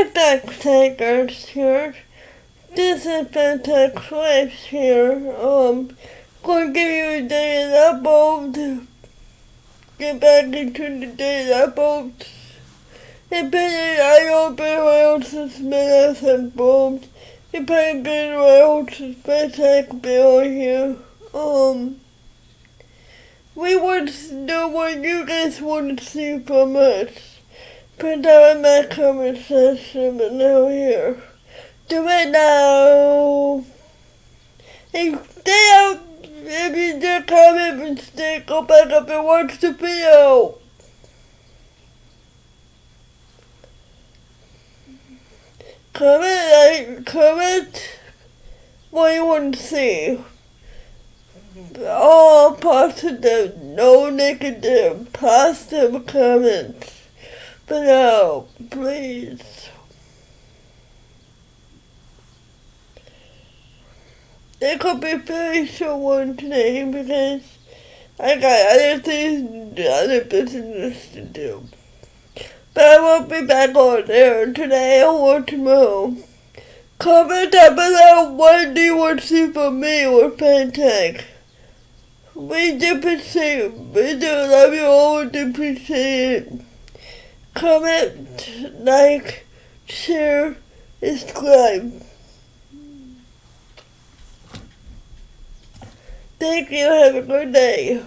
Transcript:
Takers here. This is Fantastic Life here. Um, to give you a day daily upload. Get back into the daily uploads. Depending I open Wales has been as involved. Depending Wales has been like Bill here. Um, we want to know what you guys want to see from us. Put in my comment section below here. Do it now. And stay out if you did comment mistake, go back up and watch the video. Comment, like, comment what you want to see. All positive, no negative, positive comments below, please. It could be very short one today because I got other things, other business to do. But I won't be back on there today or tomorrow. Comment down below what do you want to see from me or Pantech. We do appreciate We do love you all. We do appreciate it. Comment, like, share, subscribe. Thank you. Have a good day.